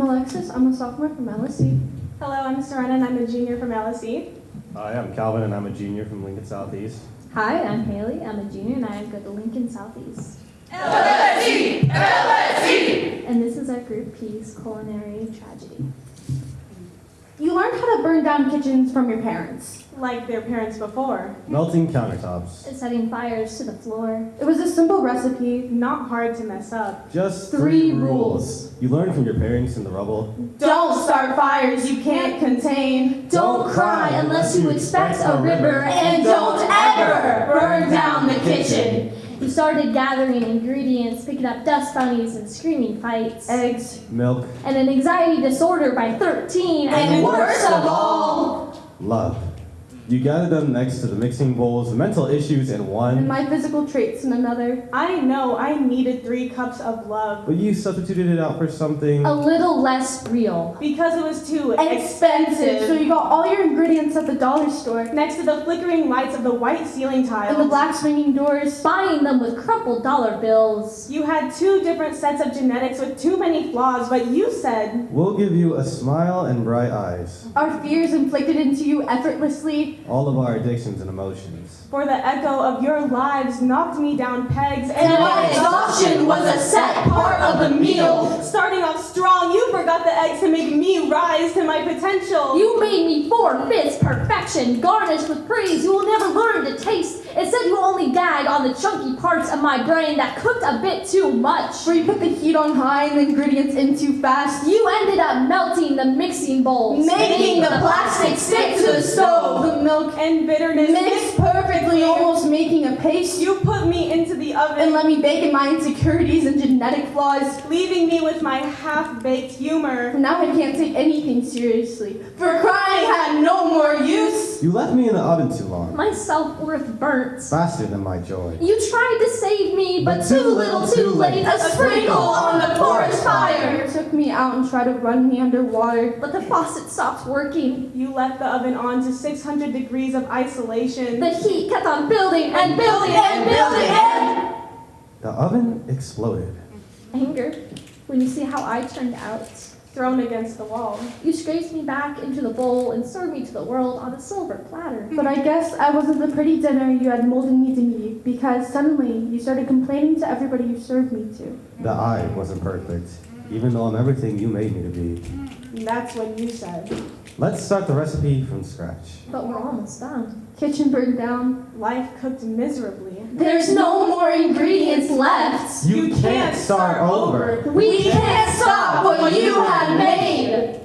I'm Alexis. I'm a sophomore from LSE. Hello, I'm Serena and I'm a junior from LSE. Hi, I'm Calvin and I'm a junior from Lincoln Southeast. Hi, I'm Haley. I'm a junior and I go to Lincoln Southeast. LSE! LSE! And this is our group P's culinary tragedy. You learned how to burn down kitchens from your parents. Like their parents before. Melting countertops. Setting fires to the floor. It was a simple recipe. Not hard to mess up. Just Three three, rules. You learn from your parents in the rubble. Don't start fires you can't contain. Don't cry unless you expect a river. And don't ever burn down the kitchen. You started gathering ingredients, picking up dust bunnies and screaming fights. Eggs. Milk, And an anxiety disorder by 13. And worst of all, love. You gather them next to the mixing bowls, the mental issues in one. and one, my physical traits in another. I know I needed three cups of love but you substituted it out for something. A little less real. because it was too Expensive. So you got all your ingredients at the dollar store. Next to the flickering lights of the white ceiling tiles. And the black swinging doors. Buying them with crumpled dollar bills. You had two different sets of genetics with too many flaws, but you said, We'll give you a smile and bright eyes. Our fears inflicted into you effortlessly. All of our addictions and emotions. for the echo of your lives knocked me down pegs, And my exhaustion was a set part of the meal. Starting off strong, you forgot the eggs to make me rise to my potential. You made me four fifths perfection, garnished with praise you will never learn to taste. Instead, you only gag on the chunky parts of my brain that cooked a bit too much. Where you put the heat on high and the ingredients in too fast. You ended up melting the mixing bowls, Making the plastic stick to the stove. The milk and bitterness mixed perfectly, almost making a paste. You put me into the oven, And let me bake in my insecurities and genetic flaws. leaving me with my half-baked humor. Now I can't take anything seriously. For crying had no more use. You left me in the oven too long, my self worth burnt. faster than my joy. You tried to save me, but, But too too little, little, too too late. late. A sprinkle on the forest fire. You took me out and tried to run me underwater. But the faucet stopped working. You left the oven on to 600 degrees of isolation. The heat kept on building and building and building and The oven exploded. anger. When you see how I turned out, thrown against the wall. you scraped me back into the bowl and served me to the world on a silver platter. But I guess I wasn't the pretty dinner you had molded me to be because suddenly you started complaining to everybody you served me to. The I wasn't perfect, even though I'm everything you made me to be. That's what you said. Let's start the recipe from scratch. But we're almost done. Kitchen burned down, life cooked miserably. There's no more ingredients left. You, can't, start, over. We, can't stop what you have made.